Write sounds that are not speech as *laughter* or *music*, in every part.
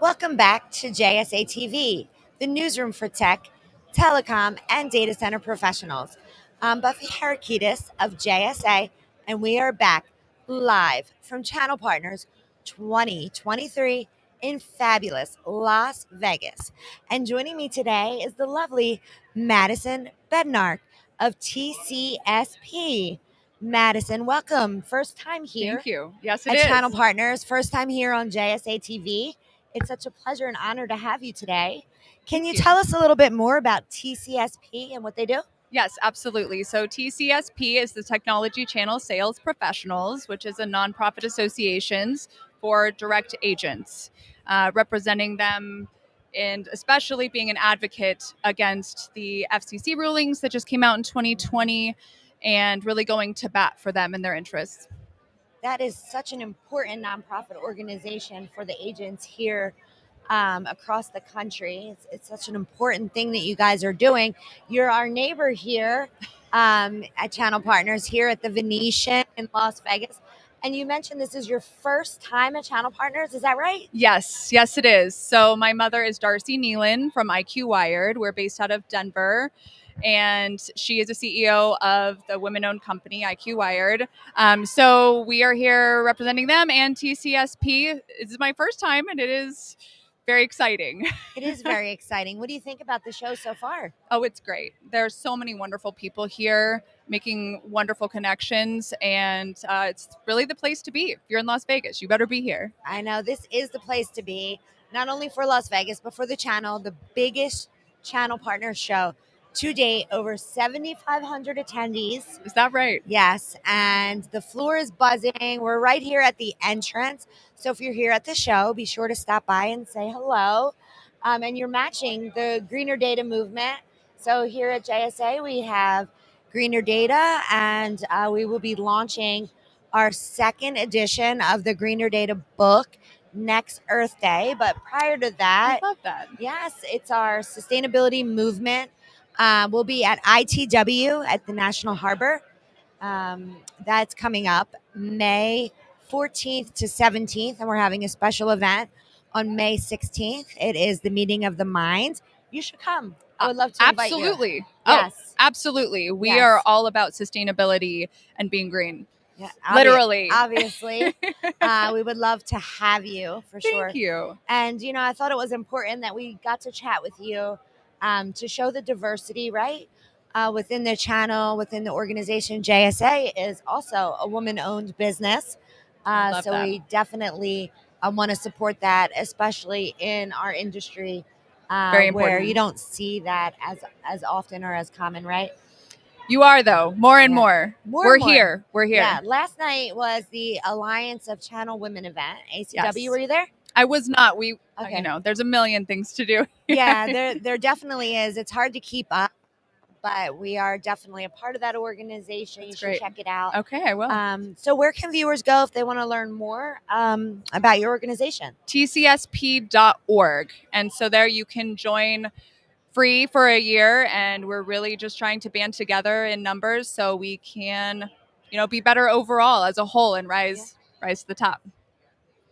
Welcome back to JSA TV, the newsroom for tech, telecom, and data center professionals. I'm Buffy Harakitis of JSA, and we are back live from Channel Partners 2023 in fabulous Las Vegas. And joining me today is the lovely Madison Bednark of TCSP. Madison, welcome. First time here. Thank you. Yes, it at is. Channel Partners. First time here on JSA TV. It's such a pleasure and honor to have you today. Can you, you. tell us a little bit more about TCSP and what they do? Yes, absolutely. So TCSP is the Technology Channel Sales Professionals, which is a nonprofit associations for direct agents, uh, representing them and especially being an advocate against the FCC rulings that just came out in 2020 and really going to bat for them and their interests. That is such an important nonprofit organization for the agents here um, across the country. It's, it's such an important thing that you guys are doing. You're our neighbor here um, at Channel Partners here at the Venetian in Las Vegas. And you mentioned this is your first time at Channel Partners. Is that right? Yes, yes, it is. So my mother is Darcy Nealon from IQ Wired. We're based out of Denver. And she is a CEO of the women owned company, IQ Wired. Um, so we are here representing them and TCSP. This is my first time, and it is very exciting. It is very *laughs* exciting. What do you think about the show so far? Oh, it's great. There's so many wonderful people here making wonderful connections, and uh, it's really the place to be. If you're in Las Vegas, you better be here. I know this is the place to be, not only for Las Vegas, but for the channel, the biggest channel partner show to date, over 7,500 attendees. Is that right? Yes, and the floor is buzzing. We're right here at the entrance. So if you're here at the show, be sure to stop by and say hello. Um, and you're matching the greener data movement. So here at JSA, we have greener data, and uh, we will be launching our second edition of the greener data book next Earth Day. But prior to that, I love that. Yes, it's our sustainability movement. Uh, we'll be at ITW at the National Harbor. Um, that's coming up May 14th to 17th, and we're having a special event on May 16th. It is the meeting of the minds. You should come. I would love to invite you. Absolutely. Oh, Yes. absolutely. We Yes. are all about sustainability and being green. Yeah, Literally. Obviously. *laughs* uh, we would love to have you for sure. Thank you. And, you know, I thought it was important that we got to chat with you um, to show the diversity, right? Uh, within the channel, within the organization, JSA is also a woman owned business. Uh, so that. we definitely uh, want to support that, especially in our industry. Uh, Very where you don't see that as as often or as common, right? You are though, more and Yeah. more. More We're and more. here. We're here. Yeah. Last night was the Alliance of Channel Women event, ACW. Yes. Were you there? I was not. We uh, Okay. you know, there's a million things to do. *laughs* yeah, there there definitely is. It's hard to keep up, but we are definitely a part of that organization. That's you great. should check it out. Okay, I will. Um, so where can viewers go if they want to learn more um, about your organization? tcsp.org. And so there you can join free for a year and we're really just trying to band together in numbers so we can, you know, be better overall as a whole and rise rise to the top.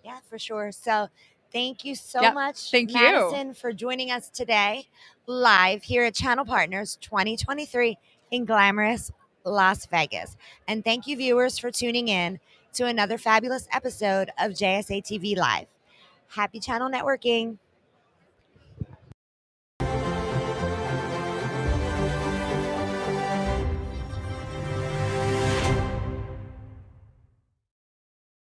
Yeah, for sure. So thank you so Yep, much, thank you. Madison, for joining us today live here at Channel Partners 2023 in glamorous Las Vegas. And thank you, viewers, for tuning in to another fabulous episode of JSA TV Live. Happy channel networking.